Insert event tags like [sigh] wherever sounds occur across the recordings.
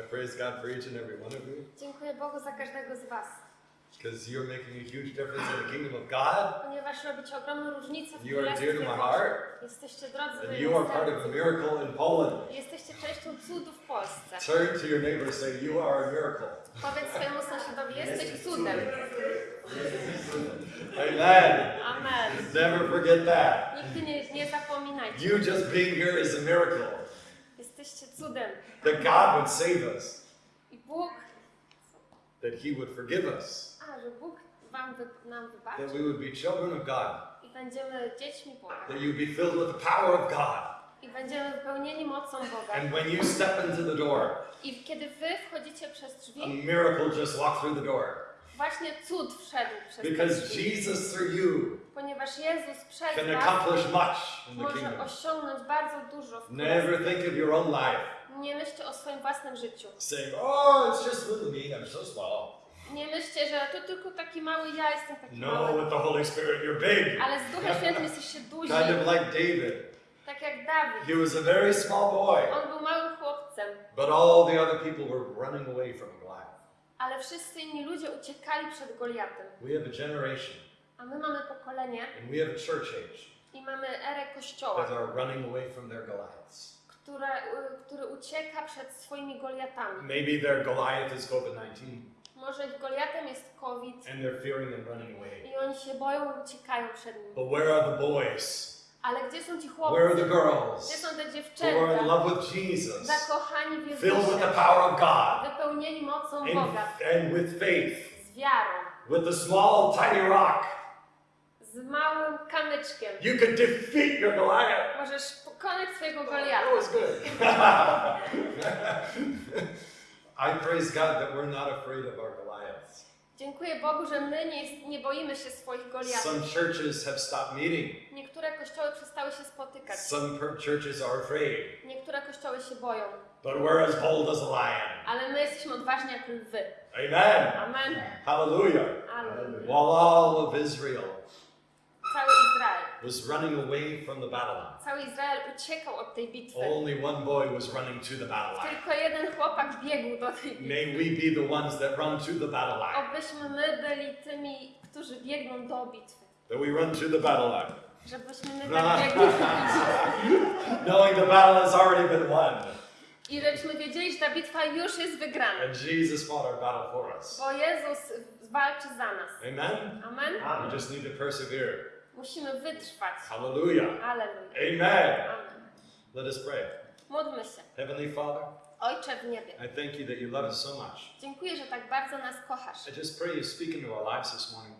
I praise God for each and every one of you Dziękuję Bogu za każdego z Was, because you're making a huge difference in the kingdom of God. ponieważ robicie ogromną różnicę w You are dear to my heart, Jesteście drodzy and you are part of a miracle in Poland. Jesteście częścią cudu w Polsce. Turn to your neighbor and say, You are a miracle. Powiedz swojemu sąsiadowi, jesteś cudem. Amen. Amen. Never forget that. Nigdy nie, nie zapominajcie. You just being here is a miracle. Jesteście cudem. That God would save us, that He would forgive us, a że Bóg wam nam that we would be children of God, i that you'd be filled with the power of God. I będziemy wypełnieni mocą Boga. And when you step into the door, I kiedy wy wchodzicie przez a drzwi, miracle just walked through the door. właśnie cud wszedł przez Because drzwi. Jesus through you Ponieważ Jezus przez can accomplish much in the może kingdom. osiągnąć bardzo dużo w Never think of your own life Nie myślcie o swoim własnym życiu. saying, Oh, it's just little me, I'm so small. Nie myślcie, że to tylko taki mały ja jestem taki No, mały. with the Holy Spirit, you're big. Ale z Duchem Świętym jesteście [laughs] duzi, Kind of like David. tak jak Dawid. He was a very small boy, On był małym chłopcem, but all the other people were running away from Goliath. ale wszyscy inni ludzie uciekali przed Goliatem. We have a generation A my mamy pokolenie and we have a church age i mamy erę Kościoła, that are running away from their Goliaths. Które, y, który ucieka przed swoimi Goliatami. Maybe their Goliath is COVID 19 Może ich Goliatem jest COVID and they're fearing and running away. i oni się boją i uciekają przed nim. But where are the boys? Ale gdzie są ci Where are the chłopcy? girls Gdzie są te who are in dziewczęta? love with Jesus, Zakochani w filled with the Jezusie, power of God, wypełnieni mocą and, Boga, and with faith, z wiarą, with the small, tiny rock? z małym kamyczkiem. You could defeat your Goliath. Możesz pokonać swojego Goliata. was good. [laughs] I praise God that we're not afraid of our Goliaths. Dziękuję Bogu, że my nie, nie boimy się swoich Goliatów. Some churches have stopped meeting. Niektóre kościoły przestały się spotykać. Some churches are afraid. Niektóre kościoły się boją. But we're as bold as a lion. Ale my jesteśmy odważni jak lwy. Amen. Amen. Hallelujah. Amen. While all of Israel Cały. Was running away from the battle line, Cały Izrael uciekał od tej bitwy. only one boy was running to the battle line. Tylko jeden chłopak biegł do tej bitwy. May we be the ones that run to the battle line. Obyśmy my byli tymi, którzy biegną do bitwy. That we run to the battle line. Żebyśmy my tak [laughs] biegli do bitwy. Knowing the battle has already been won. I żebyśmy wiedzieli, że ta bitwa już jest wygrana. And Jesus fought our battle for us. Bo Jezus walczy za nas. Amen. Amen. We just need to persevere. Musimy wytrwać. Hallelujah. Amen. Amen. Let us pray. Módlmy się. Heavenly Father, Ojcze w niebie, I thank you that you love us so much. dziękuję, że tak bardzo nas kochasz. I just pray you speak into our lives this morning.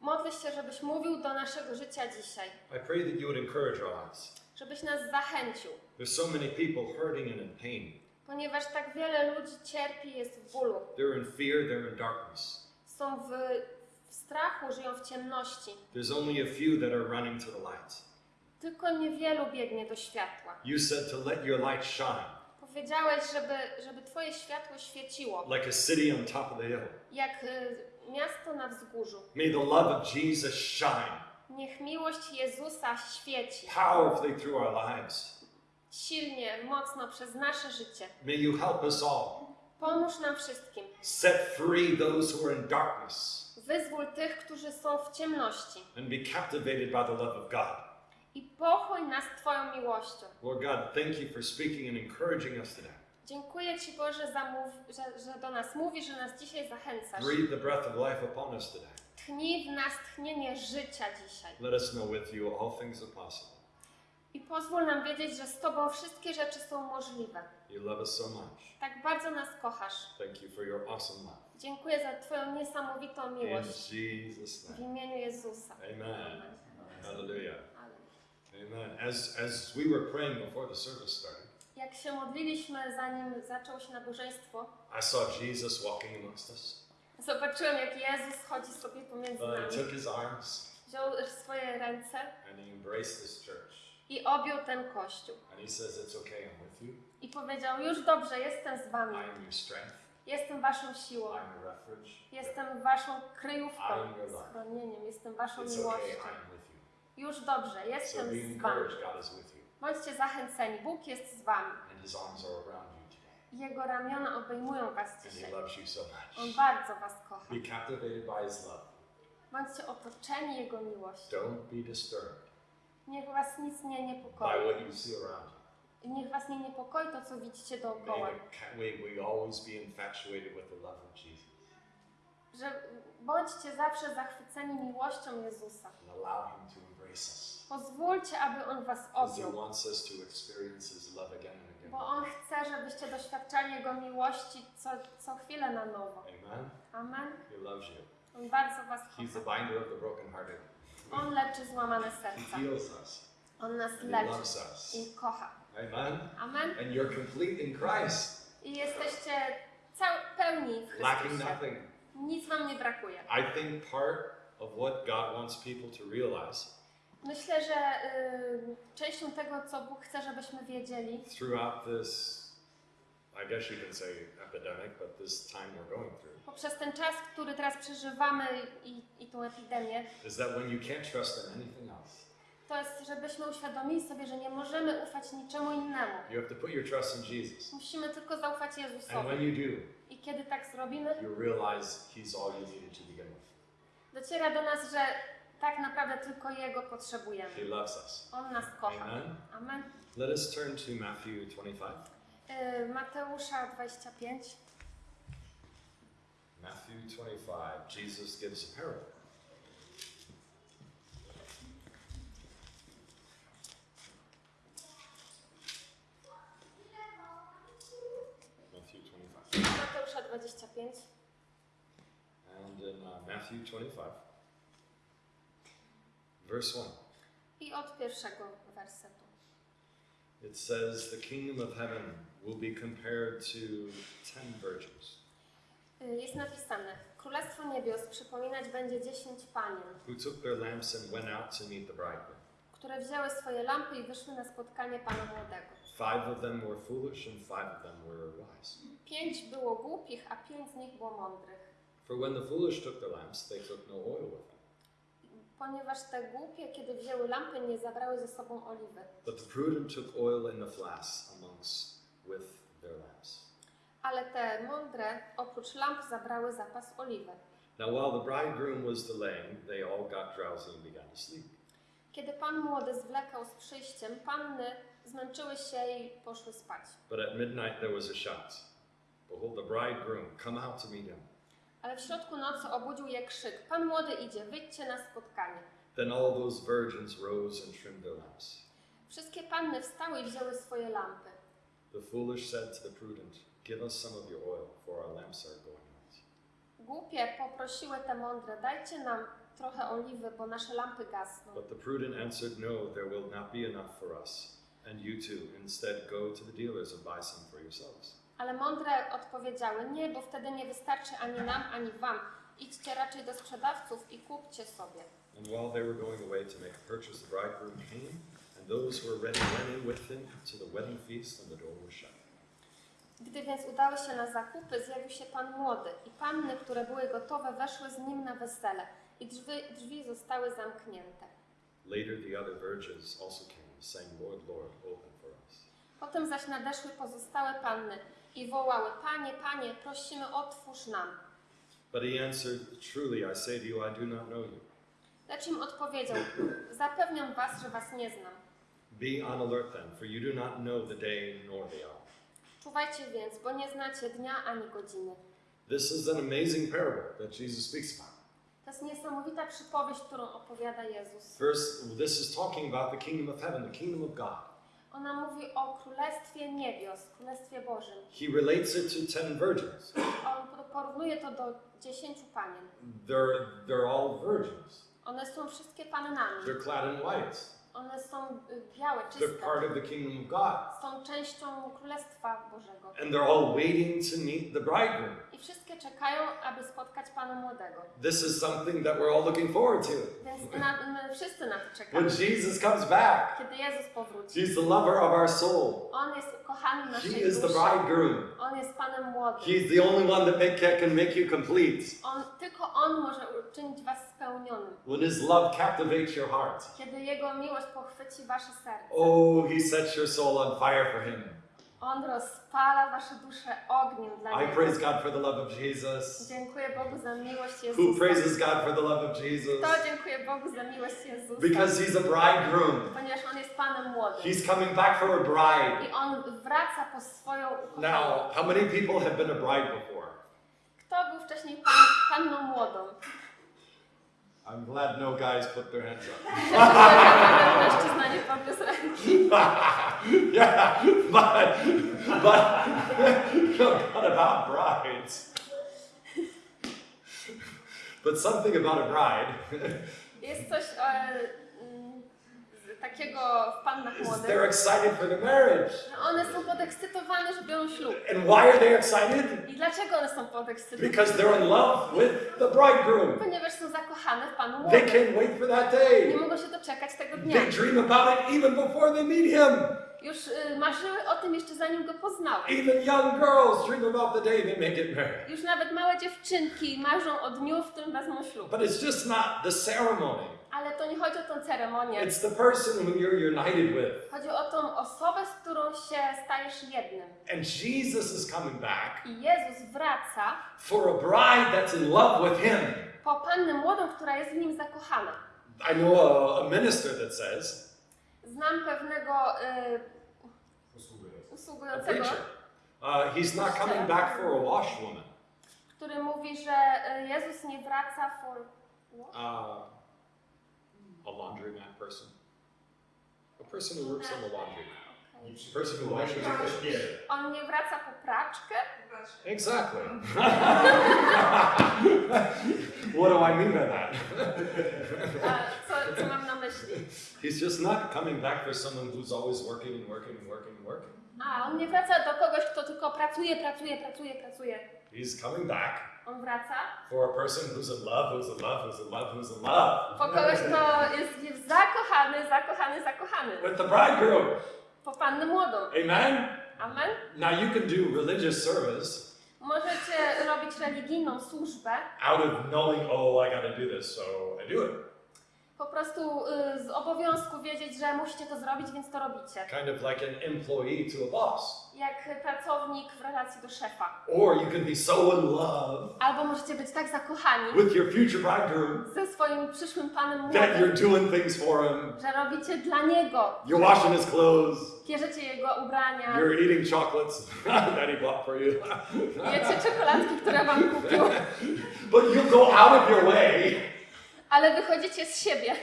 Modlę się, żebyś mówił do naszego życia dzisiaj. I pray that you would encourage our lives. Żebyś nas zachęcił. There's so many people hurting and in pain. Ponieważ tak wiele ludzi cierpi, jest w bólu. They're in fear, they're in darkness. Są w, w strachu, żyją w ciemności. There's only a few that are running to the light. Tylko niewielu biegnie do światła. You said to let your light shine Powiedziałeś, żeby, żeby Twoje światło świeciło, like a city on top of the hill. jak y, miasto na wzgórzu. May the love of Jesus shine Niech miłość Jezusa świeci powerfully through our lives. silnie, mocno przez nasze życie. May you help us all Pomóż nam wszystkim. set free those who are in darkness Wyzwól tych, którzy są w ciemności and be captivated by the love of God. i pochłoń nas Twoją miłością. Lord God, thank you for speaking and encouraging us today. Dziękuję Ci Boże, za mów, że, że do nas mówisz, że nas dzisiaj zachęcasz. Breathe the breath of life upon us today. Tchnij w nas tchnienie życia dzisiaj. Let us know with you all things are possible. I pozwól nam wiedzieć, że z Tobą wszystkie rzeczy są możliwe. You love us so much. Tak bardzo nas kochasz. Thank you for your awesome love. Dziękuję za Twoją niesamowitą In miłość. W imieniu Jezusa. Amen. Hallelujah. Amen. As, as we were praying before the service started, Jak się modliliśmy, zanim zaczęło się nabożeństwo, I saw Jesus walking amongst us. zobaczyłem, jak Jezus chodzi sobie pomiędzy Uh, nami. took his arms Wziął swoje ręce and he embraced this church. i objął ten kościół. And he says, It's okay, I'm with you. I powiedział, już dobrze, jestem z wami. I am your strength. Jestem waszą siłą. Jestem waszą kryjówką, schronieniem. Jestem waszą miłością. Już dobrze, jestem z wami. Bądźcie zachęceni, Bóg jest z wami. Jego ramiona obejmują was dzisiaj. On bardzo was kocha. Bądźcie otoczeni Jego miłością. Niech was nic nie niepokoi. Niech was nie niepokoi to, co widzicie dookoła. May, the ca- may we always be infatuated with the love of Jesus Że bądźcie zawsze zachwyceni miłością Jezusa. and allow Him to embrace us. Pozwólcie, aby On was He objął. wants us to experience His love again and again. Bo On chce, żebyście doświadczali Jego miłości co, co chwilę na nowo. Amen. Amen. He loves you. On bardzo was He's the kocha. binder of the brokenhearted. On leczy złamane He serca. heals us. On nas leczy i kocha. Amen. Amen. And you're complete in Christ, I jesteście cał, pełni w lacking Chrystusie. nothing. Nic wam nie brakuje. I think part of what God wants people to realize Myślę, że y, częścią tego, co Bóg chce, żebyśmy wiedzieli, throughout this, I guess you can say epidemic, but this time we're going through, poprzez ten czas, który teraz przeżywamy i, i tą epidemię, is that when you can't trust in anything else, to jest, żebyśmy uświadomili sobie, że nie możemy ufać niczemu innemu. you have to put your trust in Jesus. Musimy tylko zaufać And when Jezusowi. you do, I kiedy tak zrobimy, you realize He's all you needed to begin with. dociera do nas, że tak naprawdę tylko Jego potrzebujemy. He loves us. On nas kocha. Amen. Amen. Let us turn to Matthew 25. Y, Mateusza 25. Matthew 25, Jesus gives a parable. Matthew 25. Mateusza 25. And in uh, Matthew 25, verse 1, I od pierwszego wersetu. it says, The kingdom of heaven will be compared to ten virgins Y, Jest napisane: Królestwo Niebios przypominać będzie dziesięć panien, who took their lamps and went out to meet the bridegroom. Które wzięły swoje lampy i wyszły na spotkanie Pana Młodego. Five of them were foolish, and five of them were wise. Pięć było głupich, a pięć z nich było mądrych. For when the foolish took their lamps, they took no oil with them. Ponieważ te głupie, kiedy wzięły lampy, nie zabrały ze sobą oliwy. But the prudent took oil in the flasks amongst with their lamps. Ale te mądre, oprócz lamp, zabrały zapas oliwy. Now, while the bridegroom was delaying, they all got drowsy and began to sleep. Kiedy Pan Młody zwlekał z przyjściem, panny zmęczyły się i poszły spać. But at midnight there was a shout Behold, the bridegroom, come out to meet him. Ale w środku nocy obudził je krzyk: Pan Młody idzie, wyjdźcie na spotkanie. Then all those virgins rose and trimmed their lamps. Wszystkie panny wstały i wzięły swoje lampy. The foolish said to the prudent, Give us some of your oil, for our lamps are going out. Głupie poprosiły te mądre: Dajcie nam trochę oliwy, bo nasze lampy gasną. But the prudent answered, No, there will not be enough for us, and you too. Instead, go to the dealers and buy some for yourselves. Ale mądre odpowiedziały: Nie, bo wtedy nie wystarczy ani nam, ani wam. Idźcie raczej do sprzedawców i kupcie sobie. And while they were going away to make a purchase, the bridegroom came, and those who were ready went in with him to the wedding feast, and the door was shut. Gdy więc udały się na zakupy, zjawił się pan młody i panny, które były gotowe, weszły z nim na wesele i drzwi, drzwi zostały zamknięte. Later, the other virgins also came, saying, Lord, Lord, open for us. Potem zaś nadeszły pozostałe panny i wołały: Panie, panie, prosimy, otwórz nam. But he answered, Truly, I say to you, I do not know you. Lecz im odpowiedział: Zapewniam was, że was nie znam. Be on alert then, for you do not know the day nor the hour. Czuwajcie więc, bo nie znacie dnia ani godziny. This is an amazing parable that Jesus speaks about. To jest niesamowita przypowieść, którą opowiada Jezus. First, this is talking about the kingdom of heaven, the kingdom of God. Ona mówi o Królestwie Niebios, Królestwie Bożym. He relates it to ten virgins. On po- porównuje to do dziesięciu panien. They're, they're all virgins. One są wszystkie pannami. They're clad in white. One są y, białe, They're czyste. part of the kingdom of God. Są częścią Królestwa Bożego. And they're all waiting to meet the bridegroom. I wszystkie czekają, aby spotkać Pana Młodego. This is something that we're all looking forward to. Więc na, my wszyscy na to When czekamy. Jesus comes back, Kiedy Jezus powróci. He's the lover of our soul. On jest ukochany He naszej is the duszy. bridegroom. On jest Panem Młodym. He's the only one that make, can make you complete. On, tylko On może uczynić Was spełnionym. When His love captivates your heart. Kiedy Jego miłość pochwyci Wasze serce. Oh, He sets your soul on fire for Him. On rozpala wasze dusze ogniem dla I Niego. praise God for the love of Jesus. Dziękuję Bogu za miłość Who Jezusa. praises God for the love of Jesus? To dziękuję Bogu za miłość Jezusa. Because he's a bridegroom. Ponieważ On jest Panem młodym. He's coming back for a bride. I On wraca po swoją ukochaną. Now, how many people have been a bride before? Kto był wcześniej pan, panną młodą? I'm glad no guys put their hands up. Mężczyzna nie podniósł ręki. yeah, but, but, [laughs] but about brides. But something about a bride takiego w pannach młodych, they're excited for the marriage. że one są podekscytowane, że biorą ślub. And why are they excited? I dlaczego one są podekscytowane? Because they're in love with the bridegroom. Ponieważ są zakochane w Panu They młodym. can't wait for that Nie day. mogą się doczekać tego dnia. They dream about it even before they meet him. Już y, marzyły o tym jeszcze zanim go poznały. Even young girls dream about the day they may get married. Już nawet małe dziewczynki marzą o dniu, w którym wezmą ślub. But it's just not the ceremony. Ale to nie chodzi o tą ceremonię. It's the person who you're united with. Chodzi o tą osobę, z którą się stajesz jednym. And Jesus is coming back I Jezus wraca for a bride that's in love with him. po pannę młodą, która jest w nim zakochana. I know a, a minister that says, Znam pewnego y, usługującego, uh, he's not coming back for a washwoman. który mówi, że y, Jezus nie wraca for... Uh, a laundromat person. A person who works in the laundry. Okej. A person who washes your On nie wraca po praczkę, Exactly. [laughs] what do I mean by that? a co, co mam na myśli? He's just not coming back for someone who's always working and working and working and working. A, on nie wraca do kogoś, kto tylko pracuje, pracuje, pracuje, pracuje. He's coming back On wraca for a person who's in love, who's in love, who's in love, who's in love po kogoś, kto jest jest zakochany, zakochany, zakochany. with the bridegroom. Po pannę młodą. Amen? Amen? Now you can do religious service Możecie robić religijną służbę out of knowing, oh, I gotta do this, so I do it. Po prostu y, z obowiązku wiedzieć, że musicie to zrobić, więc to robicie. Kind of like an employee to a boss. Jak pracownik w relacji do szefa. Or you can be so in love Albo możecie być tak zakochani with your future bridegroom ze swoim przyszłym panem that młodym, you're doing things for him. że robicie dla niego. You're washing his clothes. Bierzecie jego ubrania, You're eating chocolates [laughs] that he bought for you. jecie czekoladki, które wam kupił, [laughs] but you go out of your way ale wychodzicie z siebie,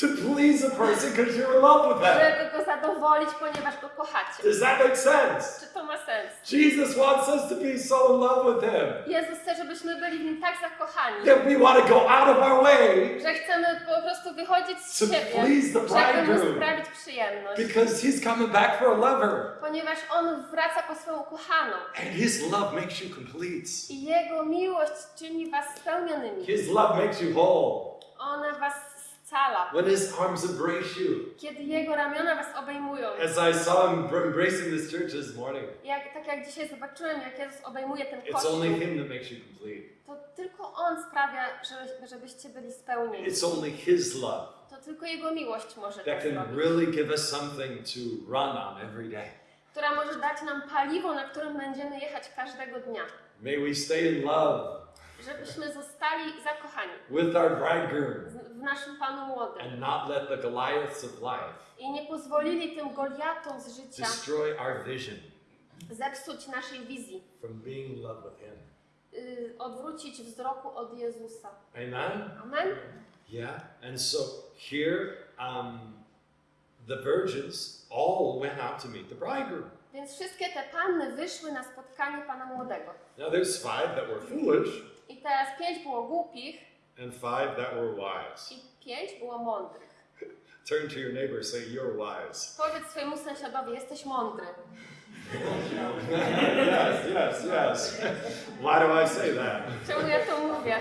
to please a person because you're in love with them. żeby go zadowolić, ponieważ go kochacie. Does that make sense? Czy to ma sens? Jesus wants us to be so in love with him Jezus chce, żebyśmy byli w nim tak zakochani, that we want to go out of our way że chcemy po prostu wychodzić z to siebie, please the żeby mu bridegroom sprawić przyjemność. because he's coming back for a lover. Ponieważ on wraca po swoją ukochaną And his love makes you complete. i jego miłość czyni was spełnionymi. His love makes you whole. Ona was scala. When his arms embrace you. Kiedy jego ramiona was obejmują. As I saw him br- embracing this church this morning, Jak, tak jak dzisiaj zobaczyłem, jak Jezus obejmuje ten it's kościół, only him that makes you complete. to tylko On sprawia, że, żebyście byli spełnieni. It's only his love To tylko Jego miłość może to that can zrobić. really give us something to run on every day. Która może dać nam paliwo, na którym będziemy jechać każdego dnia. May we stay in love Żebyśmy zostali zakochani with our bridegroom w naszym Panu Młodym. and not let the Goliaths of life I nie pozwolili tym Goliatom z życia destroy our vision zepsuć naszej wizji. from being in love with him. y, odwrócić wzroku od Jezusa. Amen? Amen? Yeah. And so here, um, the virgins all went out to meet the bridegroom. Więc wszystkie te panny wyszły na spotkanie Pana Młodego. Now there's five that were foolish teraz pięć było głupich and five that were wise. i pięć było mądrych. Turn to your neighbor and say, You're wise. Powiedz swojemu sąsiadowi, jesteś mądry. yes, yes, yes. Why do I say that? Czemu ja to mówię?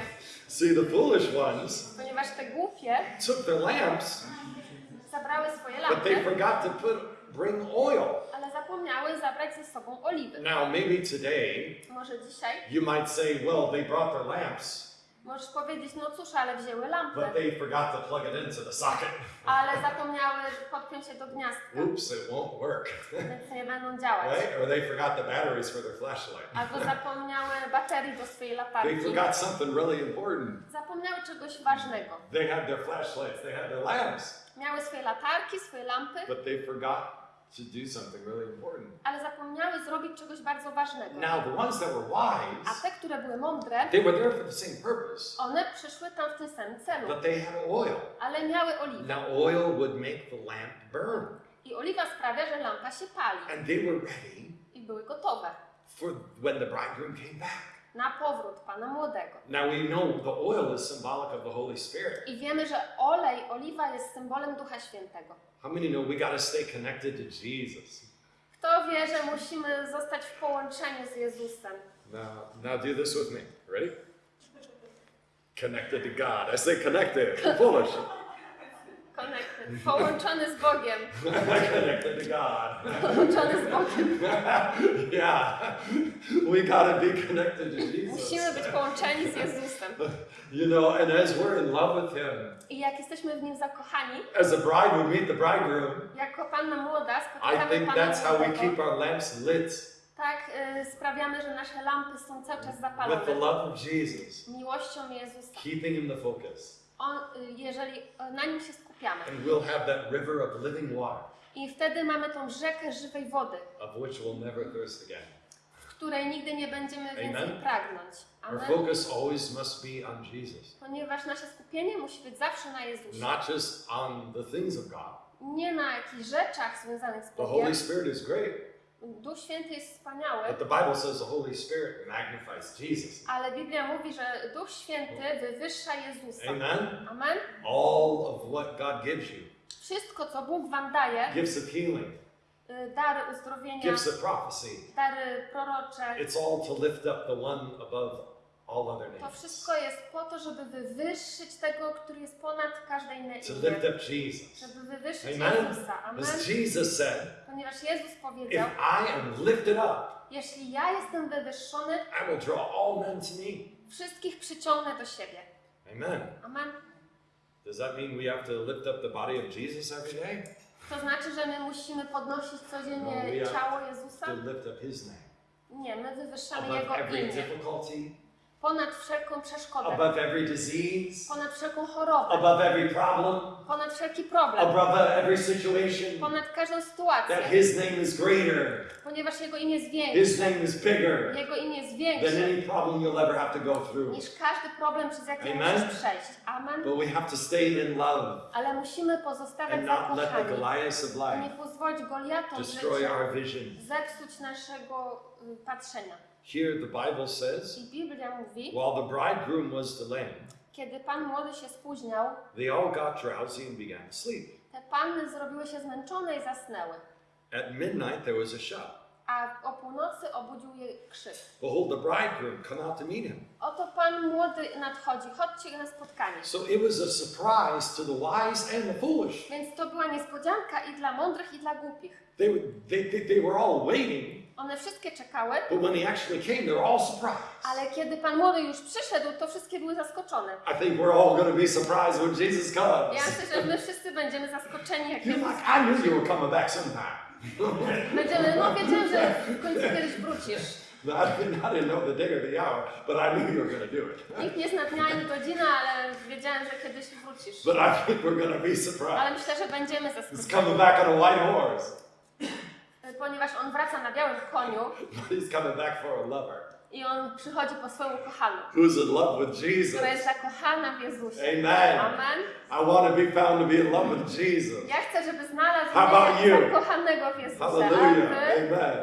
See, the foolish ones Ponieważ te głupie took their lamps, zabrały swoje but they lampy, forgot to put bring oil. ale zapomniały zabrać ze sobą oliwy. Now, maybe today Może dzisiaj you might say, well, they brought their lamps, Możesz powiedzieć, no cóż, ale wzięły lampę, but they forgot to plug it into the socket. ale zapomniały podpiąć się do gniazdka, Oops, it won't work. więc nie będą działać. right? Or they forgot the batteries for their flashlight. Albo zapomniały baterii do swojej They latarki. forgot something really important. Zapomniały czegoś ważnego. They had their flashlights, they had their lamps, Miały swoje latarki, swoje lampy, but they forgot to do something really important. ale zapomniały zrobić czegoś bardzo ważnego. Now, the ones that were A wise, te, które były mądre, they were there for the same purpose, one przyszły tam w tym samym celu, but they had oil. ale miały oliwę. Now, oil would make the lamp burn, I oliwa sprawia, że lampa się pali and they were ready i były gotowe for when the bridegroom came back. Na powrót Pana Młodego. Now, we know the oil is symbolic of the Holy Spirit. I wiemy, że olej, oliwa jest symbolem Ducha Świętego. How many know we got to stay connected to Jesus? Kto wie, że musimy zostać w połączeniu z Jezusem? Now, now do this with me. Ready? Connected to God. I say connected. Foolish. Connected. Połączony z Bogiem. connected to God. Połączony z Bogiem. [laughs] yeah. We got to be connected to Musimy Jesus. być połączeni z Jezusem. You know, and as we're in love with Him, I jak jesteśmy w Nim zakochani, as the bride would meet the bridegroom, jako Panna Młoda I spotykamy think Pana that's how we keep our lamps lit tak y, sprawiamy, że nasze lampy są cały czas with the zapalone. love of Jesus, Miłością Jezusa. keeping Him the focus. On, y, jeżeli na Nim się And we'll have that river of living water, I wtedy mamy tą rzekę żywej wody, of which we'll never thirst again. w której nigdy nie będziemy więcej Amen. pragnąć. Our Amen. focus always must be on Jesus, Ponieważ nasze skupienie musi być zawsze na Jezusie. not just on the things of God. Nie na jakichś rzeczach związanych z The Bogiem. Holy Spirit is great, Duch Święty jest wspaniały, but the Bible says the Holy Spirit magnifies Jesus. ale Biblia mówi, że Duch Święty wywyższa Jezusa. Amen. Amen. All of what God gives you Wszystko, co Bóg wam daje, gifts of healing, y, dary uzdrowienia, gifts of prophecy dary prorocze, it's all to lift up the one above to wszystko jest po to, żeby wywyższyć tego, który jest ponad każde inne to imię. lift up Jesus. Żeby wywyższyć Amen. Jezusa. Amen. As Jesus said, Ponieważ Jezus if powiedział, I am lifted up, jeśli ja jestem wywyższony, I will draw all men to me. wszystkich przyciągnę do siebie. Amen. Amen. Does that mean we have to lift up the body of Jesus every day? To znaczy, że my musimy podnosić codziennie No, ciało Jezusa? To lift up His name Nie, my wywyższamy above Jego imię. Ponad wszelką przeszkodę, above every disease, ponad wszelką chorobę, above every problem, ponad wszelki problem, above every situation. ponad każdą That sytuację, His name is greater, ponieważ Jego imię jest His większe. name is bigger Jego imię jest than większe any problem you'll ever have to go through. niż każdy problem, przez jaki Amen. musisz przejść. Amen. But we have to stay in love Ale musimy pozostawać and not let the zakochani. Of Nie pozwolić Goliatom destroy życia our vision. zepsuć naszego y, patrzenia. Here the Bible says, I Biblia mówi, while the bridegroom was delaying, kiedy Pan młody się spóźniał, they all got drowsy and began to sleep. te panny zrobiły się zmęczone i zasnęły. At midnight there was a shout. A o północy obudził je krzyk. Behold, the bridegroom, come out to meet him. Oto Pan młody nadchodzi, chodźcie na spotkanie. So it was a surprise to the wise and the foolish. Więc to była niespodzianka i dla mądrych, i dla głupich. They, they, they, they were all waiting, One wszystkie czekały, but when he actually came, they were all surprised. ale kiedy Pan młody już przyszedł, to wszystkie były zaskoczone. I think we're all going to be surprised when Jesus comes. Ja myślę, że my wszyscy będziemy zaskoczeni, jak You're like, I knew you were coming back sometime. Będziemy, no wiedziałem, że w końcu kiedyś wrócisz. No, I didn't, I didn't know the day or the hour, but I knew you were going to do it. Nikt nie zna dnia ani godziny, ale wiedziałem, że kiedyś wrócisz. But I think we're going to be surprised. Ale myślę, że będziemy He's zaskoczeni, coming back on a white horse. ponieważ on wraca na białym koniu But [laughs] he's coming back for a lover i on przychodzi po swoją ukochaną, who's in love with Jesus. która jest zakochana w Jezusie. Amen. Amen. I want to be found to be in love with Jesus. Ja chcę, żeby znalazł How about you? zakochanego w Jezusie. Hallelujah. wy? Amen.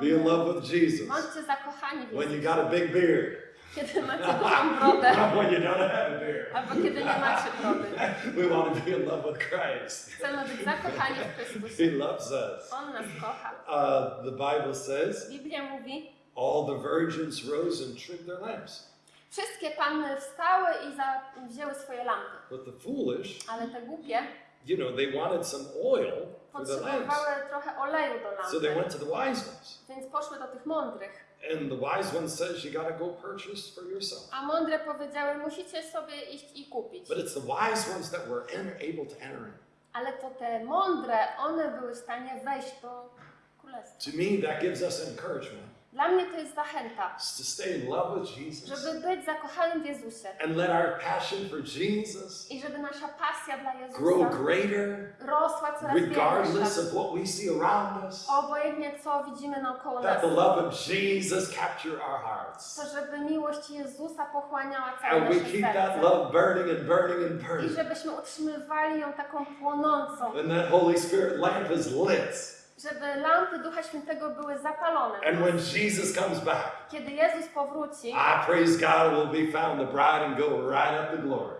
Be in love with Jesus. Bądźcie zakochani w When you Jezusie. got a big beard. Kiedy macie dużą brodę, [laughs] when you don't have a beard. albo kiedy nie macie brody. We want to be in love with Christ. Chcemy być zakochani w Chrystusie. He loves us. On nas kocha. Uh, the Bible says, Biblia mówi, all the virgins rose and trimmed their lamps. wszystkie panny wstały i za, wzięły swoje lampy. But the foolish, Ale te głupie you know, they wanted some oil for their lamps. potrzebowały trochę oleju do So they lampy. went to the wise ones. Więc poszły do tych mądrych. And the wise one says you got to go purchase for yourself. A mądre powiedziały, musicie sobie iść i kupić. But it's the wise ones that were en- able to enter in. Ale to te mądre, one były w stanie wejść do królestwa. To me, that gives us encouragement Dla mnie to jest zachęta, to stay in love with Jesus żeby być zakochanym w Jezusie and let our passion for Jesus i żeby nasza pasja dla grow Jezusa greater rosła coraz regardless większa. of what we see around us. Obojętnie co widzimy naokoło nas. That the love of Jesus capture our hearts. To żeby miłość Jezusa pochłaniała całe And we nasze that serce. love burning and burning and I żebyśmy utrzymywali ją taką płonącą. And that Holy Spirit lamp is lit. Żeby lampy Ducha Świętego były zapalone. And when Jesus comes back, Kiedy Jezus powróci I praise God will be found the bride and go right up to glory.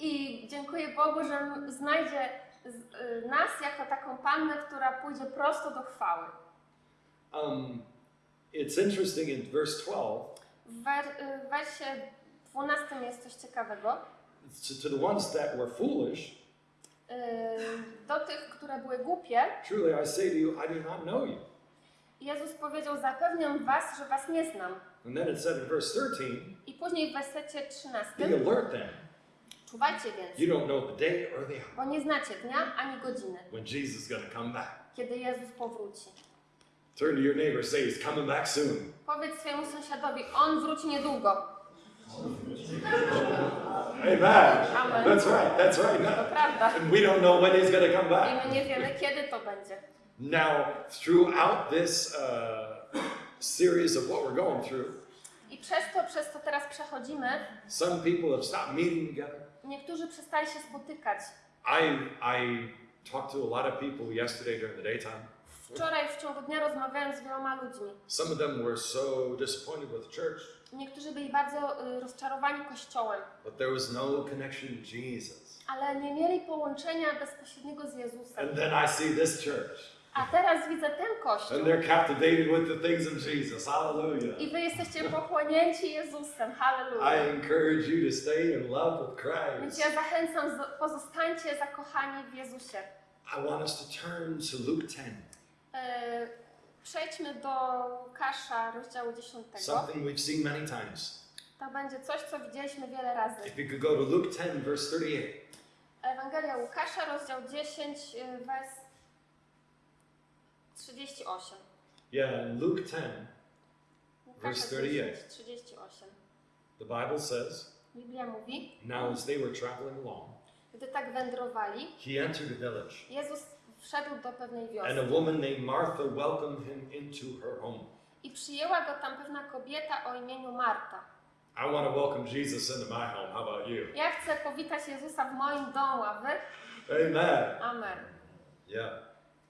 i dziękuję Bogu, że znajdzie y, nas jako taką pannę, która pójdzie prosto do chwały. Um, it's interesting in verse 12, W wer- y, w wersie 12 jest coś ciekawego. to, to the ones that were foolish, Do tych, które były głupie, truly I say to you, I do not know you. Jezus powiedział, zapewniam was, że was nie znam. And then it said in verse 13, I później w wersecie 13, be alert then. czuwajcie więc, You don't know the day or the hour bo nie znacie dnia ani godziny, when Jesus is going to come back. kiedy Jezus powróci. Turn to your neighbor, say he's coming back soon. Powiedz swojemu sąsiadowi, on wróci niedługo. Amen. That's right. That's right. And we don't know when he's going to come I back. my nie wiemy, kiedy to będzie. Now, throughout this uh, series of what we're going through, I przez to, przez to teraz przechodzimy, some people have stopped meeting together. niektórzy przestali się spotykać. I I talked to a lot of people yesterday during the daytime. Wczoraj w ciągu dnia rozmawiałem z wieloma ludźmi. Some of them were so disappointed with the church, Niektórzy byli bardzo y, rozczarowani Kościołem, but there was no connection to Jesus. ale nie mieli połączenia bezpośredniego z Jezusem. And then I see this church, A teraz widzę ten Kościół. and they're captivated with the things of Jesus. Hallelujah. I wy jesteście pochłonięci Jezusem. I Halleluja. encourage you to stay in love with Więc Christ. ja zachęcam, pozostańcie zakochani w Jezusie. I want us to turn to Luke 10, E, Przejdźmy do Łukasza, rozdziału 10. something we've seen many times. To będzie coś, co widzieliśmy wiele razy. If you could go to Luke 10, verse 38. Ewangelia Łukasza, rozdział 10, y, wers 38. Yeah, Luke 10, Łukasza Verse 38. 10, 38. the Bible says, Biblia mówi, Now as they were traveling along, gdy tak wędrowali, he entered a village, Jezus wszedł do pewnej and a wioski woman named Martha welcomed him into her home. i przyjęła go tam pewna kobieta o imieniu Marta. I want to welcome Jesus into my home. How about you? Ja chcę powitać Jezusa w moim domu, a wy? Amen. Amen. Yeah.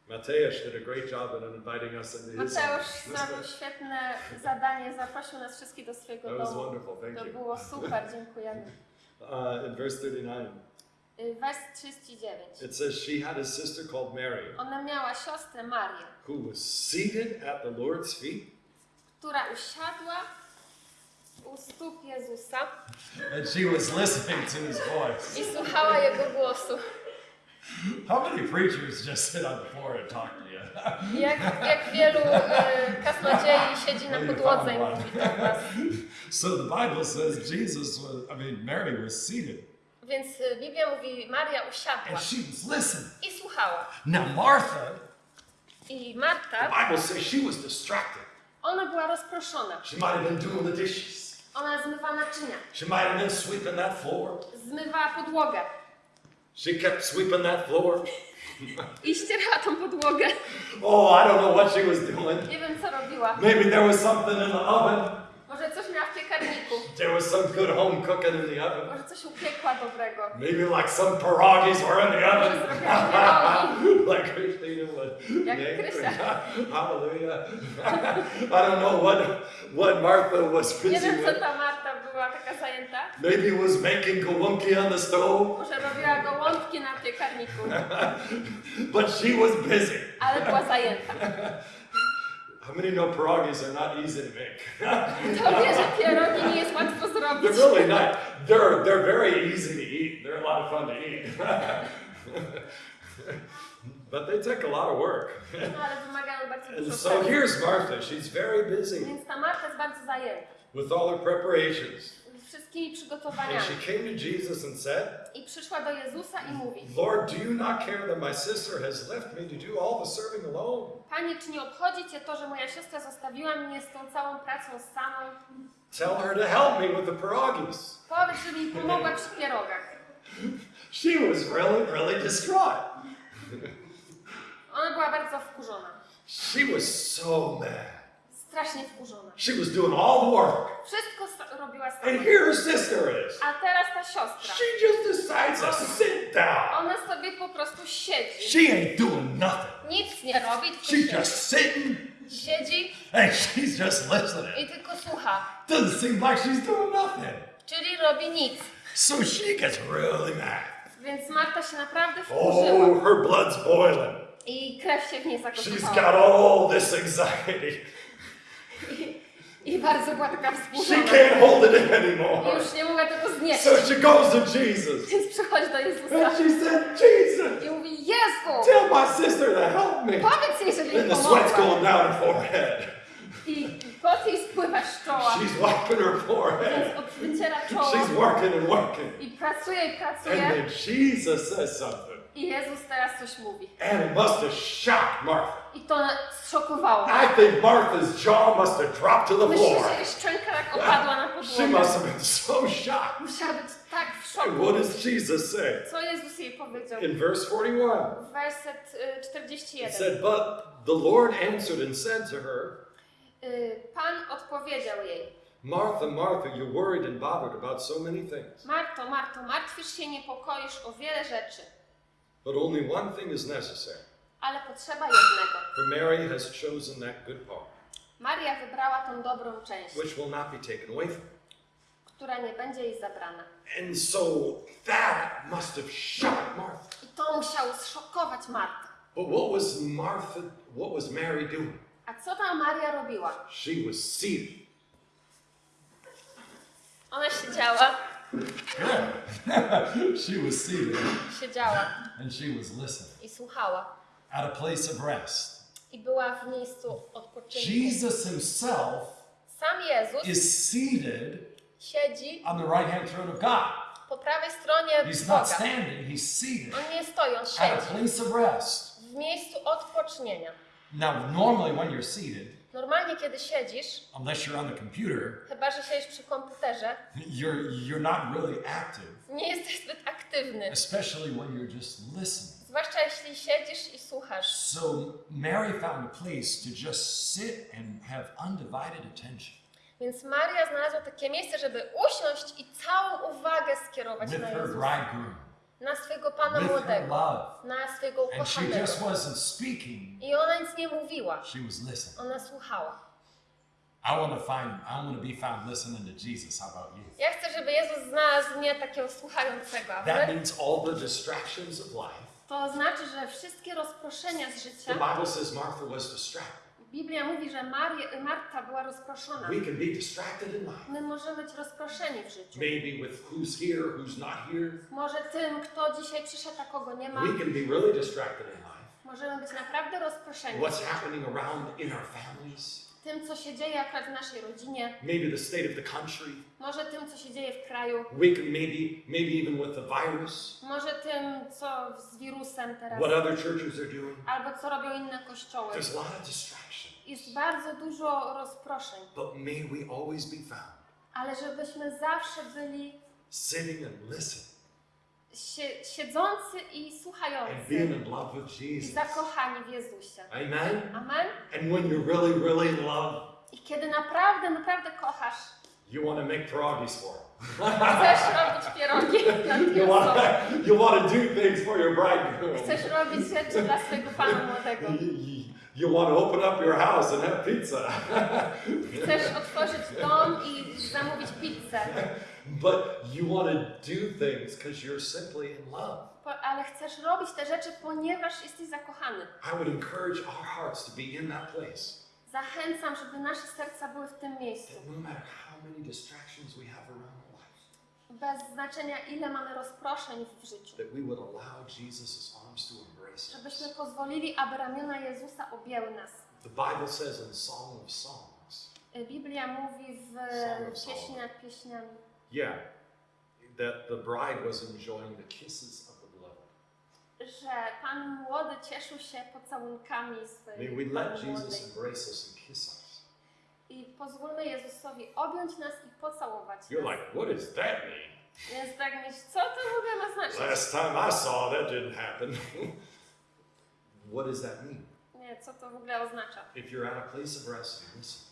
Mateusz did a great job in inviting us into his. Mateusz zrobił świetne zadanie, zaprosił nas wszystkich do swojego That was domu. wonderful. Thank To you. było super, dziękujemy. [laughs] Uh, in verse 39, Y, Wers 39. it says she had a sister called Mary Ona miała siostrę Marię, who was seated at the Lord's feet, która usiadła u stóp Jezusa and she was listening to his voice. i słuchała Jego głosu. How many preachers just sit on the floor and talk to you? Jak, jak wielu y, kaznodziei siedzi na podłodze i mówi do was. so the Bible says Jesus was, I mean, Mary was seated Więc y, Biblia mówi, Maria usiadła and she was listening. i słuchała. Now, Martha, I the Marta, Bible says she was distracted. ona była rozproszona. She might have been doing the dishes, Ona zmywa naczynia, she might have been sweeping that floor. zmywała podłogę She kept sweeping that floor. i ścierała tą podłogę. Oh, I don't know what she was doing. Nie wiem, co robiła. Maybe there was something in the oven. Może coś miała w piekarniku, There was some good home cooking in the oven. może coś upiekła dobrego. Maybe like some pierogies were in the oven. [laughs] like Christina would. Jak. Krysia. [laughs] Hallelujah. [laughs] I don't know what what Martha was Nie busy wiem, co ta Marta była taka zajęta. Maybe was making gołąbki on the stove, Może robiła gołąbki na piekarniku, but she was busy. ale była zajęta. How many know pierogies are not easy to make? To wie, pierogi nie jest łatwo zrobić. they're really [laughs] not. They're they're very easy to eat. They're a lot of fun to eat. [laughs] but they take a lot of work. No ale wymagają bardzo And so here's Martha. She's very busy Więc ta Marta jest bardzo zajęta. with all her preparations. Wszystkimi And przygotowaniami. she came to Jesus and said, I przyszła do Jezusa i mówi: Lord, do you not care that my sister has left me to do all the serving alone? Panie, czy nie obchodzi Cię to, że moja siostra zostawiła mnie z tą całą pracą samą? Tell her to help me with the pierogies. Powiedz, żeby mi pomogła przy pierogach. [laughs] She was really, really distraught. Ona była bardzo wkurzona. She was so mad. Strasznie wkurzona. She was doing all the work. Wszystko robiła And sama. here her sister is. A teraz ta siostra. She just decides to sit down. Ona sobie po prostu siedzi. She ain't doing nothing. Nic nie robi, tylko She's siedzi. just sitting Siedzi and she's just listening. i tylko słucha. Doesn't seem like she's doing nothing. Czyli robi nic. So she gets really mad. Więc Marta się naprawdę wkurzyła. Oh, her blood's boiling. I krew się w niej She's zakotowała. got all this anxiety. I bardzo była taka She can't hold it in anymore. już nie mogła tego znieść. So she goes to Jesus. Więc przychodzi do Jezusa And she said, Jesus, i mówi, Jezu, tell my sister to help me. powiedz jej, żeby And mi the sweat's pomogła. going down her forehead. I pot jej spływa z czoła. She's wiping her forehead. Więc od- wyciera czoło. She's working and working. I pracuje i And pracuje. then Jesus says something. I Jezus teraz coś mówi. And it must have shocked Martha. I to zszokowało. I think Martha's jaw must have dropped to the Myślę, floor. że jej szczęka tak opadła na She podłogę. must have been so shocked. Musiała być tak w And what szoku. does Jesus say? Co Jezus jej powiedział? In verse 41, Werset y, it 41. said, But the Lord answered and said to her, Y, Pan odpowiedział jej. Martha, Martha, you're worried and bothered about so many things. Marto, Marto, martwisz się, niepokoisz o wiele rzeczy, But only one thing is necessary. ale potrzeba jednego. For Mary has chosen that good part, Maria wybrała tą dobrą część, which will not be taken away from her. która nie będzie jej zabrana. And so that must have shocked Martha. I to musiało zszokować Martę. But what was Martha, what was Mary doing? A co ta Maria robiła? She was seated. Ona siedziała, [laughs] she was seated siedziała and she was listening i słuchała. at a place of rest. I była w miejscu odpoczynku. Jesus himself Sam Jezus is seated siedzi on the right hand throne of God. po prawej stronie He's Boga. not standing, he's seated On nie stoi, on at a siedzi place of rest. w miejscu odpocznienia. Now, normally when you're seated, Normalnie, kiedy siedzisz, unless you're on the computer, chyba że siedzisz przy komputerze, you're you're not really active, nie jesteś zbyt aktywny. especially when you're just listening. Zwłaszcza jeśli siedzisz i słuchasz. So Mary found a place to just sit and have undivided attention Więc Maria znalazła takie miejsce, żeby usiąść i całą uwagę skierować with na her Jezusa. bridegroom, Na swego Pana with młodego. love. Na And she ukochanego. just wasn't speaking, I ona nic nie mówiła. she was listening. Ona słuchała. I want to find I want to be found listening to Jesus. How about you? Ja chcę, żeby Jezus znalazł mnie takiego słuchającego. A That wy? means all the distractions of life. To znaczy, że wszystkie rozproszenia z The życia, Bible says Martha was distracted. Biblia mówi, że Marta była rozproszona. We can be distracted in life. My możemy być rozproszeni w życiu. Maybe with who's here, who's not here. Może tym, kto dzisiaj przyszedł, a kogo nie ma. We can be really distracted in life. Możemy być naprawdę rozproszeni. What's happening around in our families. Tym, co się dzieje akurat w naszej rodzinie. Maybe the state of the country. Może tym, co się dzieje w kraju. Maybe, maybe even with the virus. Może tym, co z wirusem teraz. What other churches are doing. Albo co robią inne kościoły. There's a lot of distraction. Jest bardzo dużo rozproszeń. But may we always be found Ale żebyśmy zawsze byli sitting and listening siedzący i słuchający. in love with I zakochani w Jezusie. Amen. Amen. And when you're really, really love, I kiedy naprawdę, naprawdę kochasz, you want to make pierogies for him. chcesz [laughs] robić pierogi [laughs] dla You want you want to do things for your bridegroom. Chcesz robić rzeczy dla swojego Pana młodego. You, you, you want to open up your house and have pizza. Chcesz otworzyć dom i zamówić pizzę. [laughs] but you want to do things because you're simply in love. Ale chcesz robić te rzeczy, ponieważ jesteś zakochany. I would encourage our hearts to be in that place. Zachęcam, żeby nasze serca były w tym miejscu. That no matter how many distractions we have around Bez znaczenia, ile mamy rozproszeń w życiu. that we would allow Jesus' arms to embrace Żebyśmy us. pozwolili, aby ramiona Jezusa objęły nas. The Bible says in Song of Songs, Biblia mówi w Song of pieśni Solomon. nad pieśniami, yeah, that the bride was enjoying the kisses of the beloved. że Pan młody cieszył się pocałunkami May swojej we let Jesus embrace us and kiss us. I pozwólmy Jezusowi objąć nas i pocałować You're nas. like, what does that mean? Więc tak myśl, co to w ogóle ma znaczyć? Last time I saw that didn't happen. [laughs] what does that mean? Nie, co to w ogóle oznacza? If you're at a place of rest listen,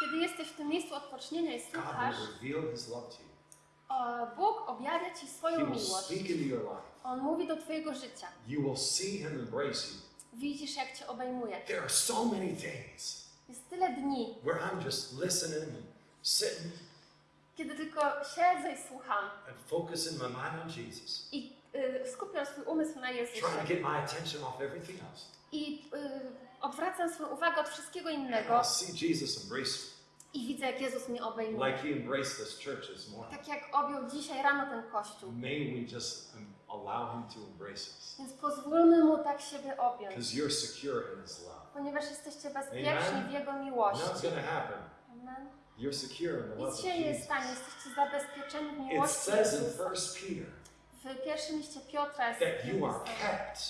Kiedy jesteś w tym miejscu odpocznienia i God słuchasz, will reveal His love to you. O, Bóg objawia Ci He swoją will miłość. speak into your life. On mówi do Twojego życia. You will see Him embrace you. Widzisz, jak Cię obejmuje. There are so many days Jest tyle dni, where I'm just listening and sitting kiedy tylko siedzę i słucham and focusing my mind on Jesus, i y, skupiam swój umysł na Jezusie trying to get my attention off everything else. i y, odwracam swoją uwagę od wszystkiego And innego I'll see Jesus embrace i widzę, jak Jezus mnie obejmuje. like He embraced this church this morning. Tak jak objął dzisiaj rano ten kościół. May we just um, allow Him to embrace us Więc pozwólmy Mu tak siebie objąć, because you're secure in His love. ponieważ jesteście bezpieczni Amen. w Jego miłości. going to happen. Amen. You're secure in the love of Jesus. stanie, jesteście zabezpieczeni w It miłości says in Jezusa. First Peter W pierwszym liście Piotra jest that you are kept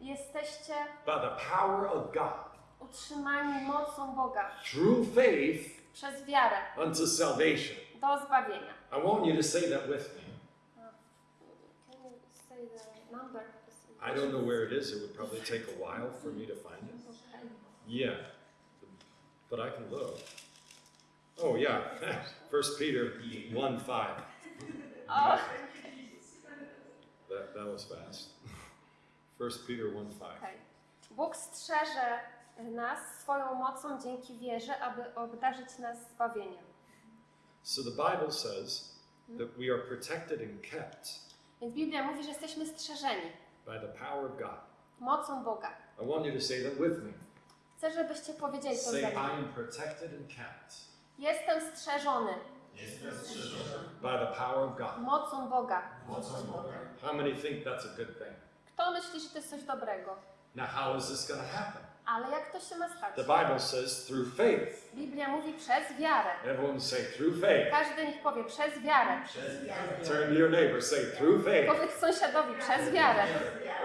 jesteście by the power of God utrzymani mocą Boga through faith przez wiarę unto salvation. do zbawienia. I want you to say that with me. Can you say the number? I don't know where it is. It would probably take a while for me to find it. Yeah, but I can look. Oh yeah, [laughs] First Peter one five. O, That that was fast. [laughs] First Peter one five. okej. Bóg strzeże nas swoją mocą dzięki wierze, aby obdarzyć nas zbawieniem. So the Bible says that we are protected and kept Więc Biblia mówi, że jesteśmy strzeżeni by the power of God. mocą Boga. I want you to say that with me. Chcę, żebyście powiedzieli to Say, ze I mną. am protected and kept Jestem strzeżony by the power of God. mocą Boga. How many think that's a good thing? Kto myśli, że to jest coś dobrego? Now, how is this going to happen? Ale jak to się ma stać? The Bible says through faith. Biblia mówi przez wiarę. Everyone say through faith. Każdy niech powie przez wiarę. Turn to your neighbor, say through faith. Powiedz sąsiadowi przez wiarę.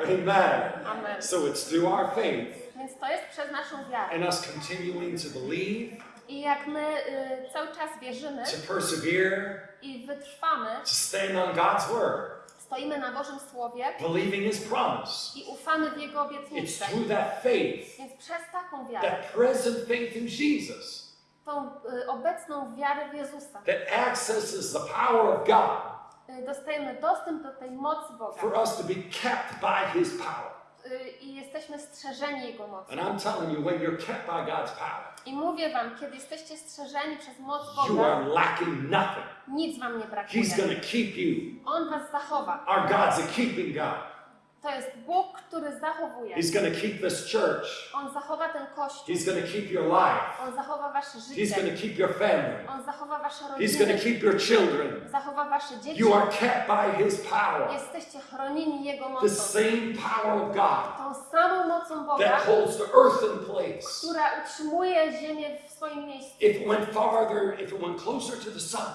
Amen. Amen. So it's through our faith Więc to jest przez naszą wiarę. and us continuing to believe, I jak my y, cały czas wierzymy to persevere, i wytrwamy, to stand on God's word, stoimy na Bożym Słowie believing His promise. i ufamy w Jego It's obietnice. through that faith, Więc przez taką wiarę, that present faith in Jesus, tą y, obecną wiarę w Jezusa, that accesses the power of God y, dostajemy dostęp do tej mocy Boga for us to be kept by His power. y, i jesteśmy strzeżeni Jego mocy. And I'm telling you, when you're kept by God's power, I mówię Wam, kiedy jesteście strzeżeni przez moc you Boga, are lacking nothing. nic Wam nie brakuje. He's going to keep you. On Was zachowa. Our God's a keeping God. To jest Bóg, który zachowuje. He's going to keep this church. On zachowa ten kościół. He's going to keep your life. On zachowa Wasze He's going życie. to keep your family. On zachowa Wasze He's rodziny. going to keep your children. Zachowa Wasze dzieci. You are kept by His power. Jesteście chronieni Jego The mocą. same power of God Tą samą mocą Boga, that holds the earth in place. która utrzymuje ziemię w swoim miejscu. If it went farther, if it went closer to the sun,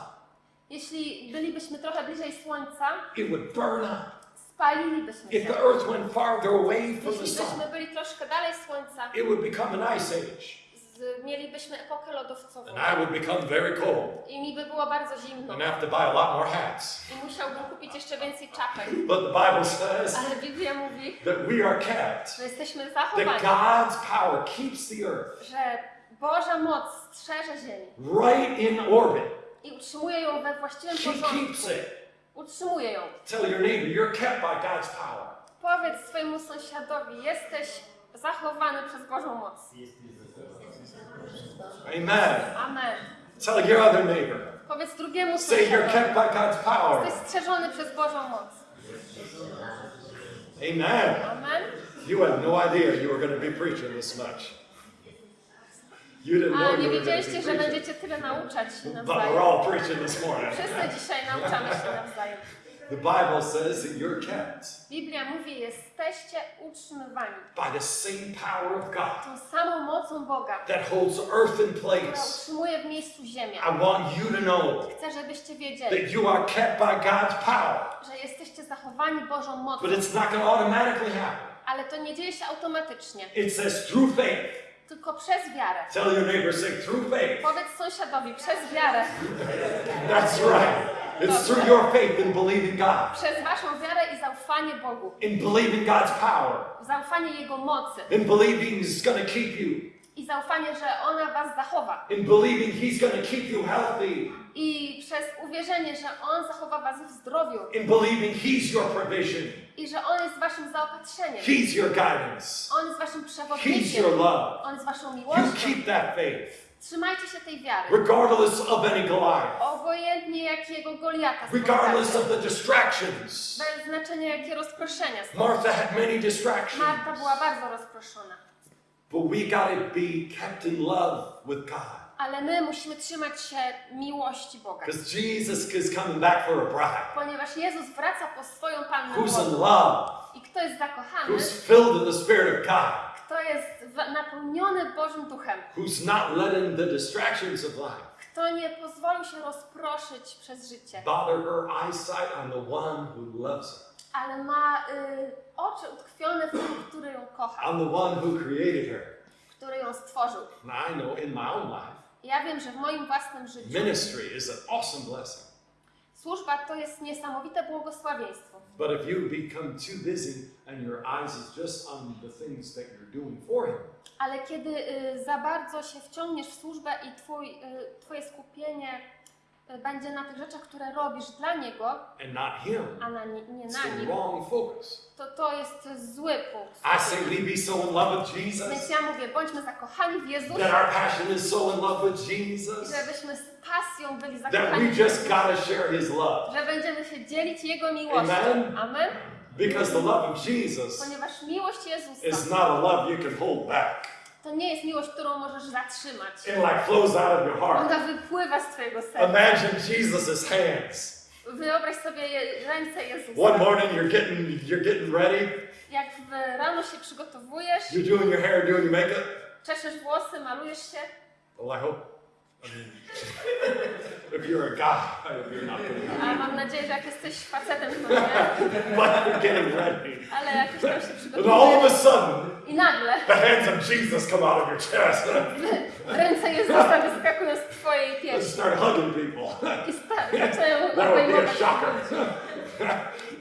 Jeśli bylibyśmy trochę bliżej Słońca, it would burn up. Spalilibyśmy If the earth went farther away from the sun, byli troszkę dalej Słońca, it would become an ice age. z, mielibyśmy epokę lodowcową. And I would become very cold I mi by było bardzo zimno. and have to buy a lot more hats. I musiałbym kupić jeszcze więcej czapek. But the Bible says Ale Biblia mówi, that we are kept, że jesteśmy that zachowani. God's power keeps the earth Że Boża moc strzeże ziemię right in orbit. i utrzymuje ją we właściwym She porządku. keeps it. Ją. Tell your neighbor, you're kept by God's power. Powiedz swojemu sąsiadowi, jesteś zachowany przez Bożą moc. Amen. Amen. Tell your other neighbor, Powiedz drugiemu say you're sąsiadowi, kept by God's power. jesteś strzeżony przez Bożą moc. Amen. Amen. You had no idea you were going to be preaching this much. You didn't know A you nie were to wiedzieliście, be że preaching. będziecie tyle nauczać się But we're nawzajem. all preaching this morning. Wszyscy dzisiaj nauczamy się nawzajem. The Bible says that you're kept Biblia mówi, jesteście utrzymywani by the same power of God tą samą mocą Boga, that holds earth in która place. utrzymuje w miejscu ziemię. I want you to know Chcę, żebyście wiedzieli, that you are kept by God's power. że jesteście zachowani Bożą mocą, But it's not going to automatically happen. ale to nie dzieje się automatycznie, It says through faith. Tylko przez wiarę. Tell your neighbor, say through faith. Powiedz sąsiadowi, przez wiarę, That's right. It's through your faith in believing God, przez waszą wiarę i zaufanie Bogu, in believing God's power, zaufanie Jego mocy. In believing He's going to keep you, i zaufanie, że ona was zachowa. in believing He's going to keep you healthy, I przez uwierzenie, że On zachowa was w zdrowiu in believing He's your provision, i że On jest waszym zaopatrzeniem. He's your guidance, On jest waszym He's przewodnikiem. your love. On jest waszą You miłością. keep that faith, Trzymajcie się tej wiary. regardless of any Goliath, Obojętnie jakiego Goliata regardless of the distractions. Bez znaczenia jakie rozproszenia. Martha had many Marta distractions, była bardzo rozproszona. But we got to be kept in love with God. Ale my musimy trzymać się miłości Boga. Because Jesus is coming back for a bride. Ponieważ Jezus wraca po swoją Pannę who's in love, I kto jest zakochany, who's filled the Spirit of God, kto jest napełniony Bożym Duchem, who's not letting the distractions of life kto nie pozwolił się rozproszyć przez życie, bother her eyesight on the one who loves her, ale ma y, oczy utkwione w tym, który ją kocha, on the one who created her. który ją stworzył. I know in my own life, Ja wiem, że w moim własnym życiu ministry is an awesome blessing. służba to jest niesamowite błogosławieństwo. But if you become too busy and your eyes is just on the things that you're doing for Him, Ale kiedy y, za bardzo się wciągniesz w służbę i twój, y, twoje skupienie będzie na tych rzeczach, które robisz dla Niego, and not Him, a na, nie nie it's na Nim, wrong focus. to to jest zły punkt. I say we be so in love with Więc Jesus, ja mówię, bądźmy zakochani w that Jezusie, our passion is so in love with Jesus, żebyśmy z pasją byli that zakochani we w just Jezusie, got to share His love. że będziemy się dzielić Jego miłością. Amen. Amen. Because the love of Jesus Ponieważ miłość is Jezusa not a love you can hold back. To nie jest miłość, którą możesz zatrzymać. It like flows out of your heart. Ona wypływa z Twojego serca. Imagine Jesus' hands. Wyobraź sobie ręce Jezusa. One morning you're getting you're getting ready. Jak w rano się przygotowujesz, You're doing your hair, doing your makeup. czeszesz włosy, malujesz się, Well, I hope. I [laughs] mean, if you're a guy, you're not doing it, a mam nadzieję, że jak jesteś facetem, to [laughs] nie, but you're getting ready. ale jakoś tam się And all of a przygotowujesz sudden, i nagle the hands of Jesus come out of your chest [laughs] ręce Jezusa wyskakują z Twojej piersi start hugging people. i sta- zaczynają That would be a shocker.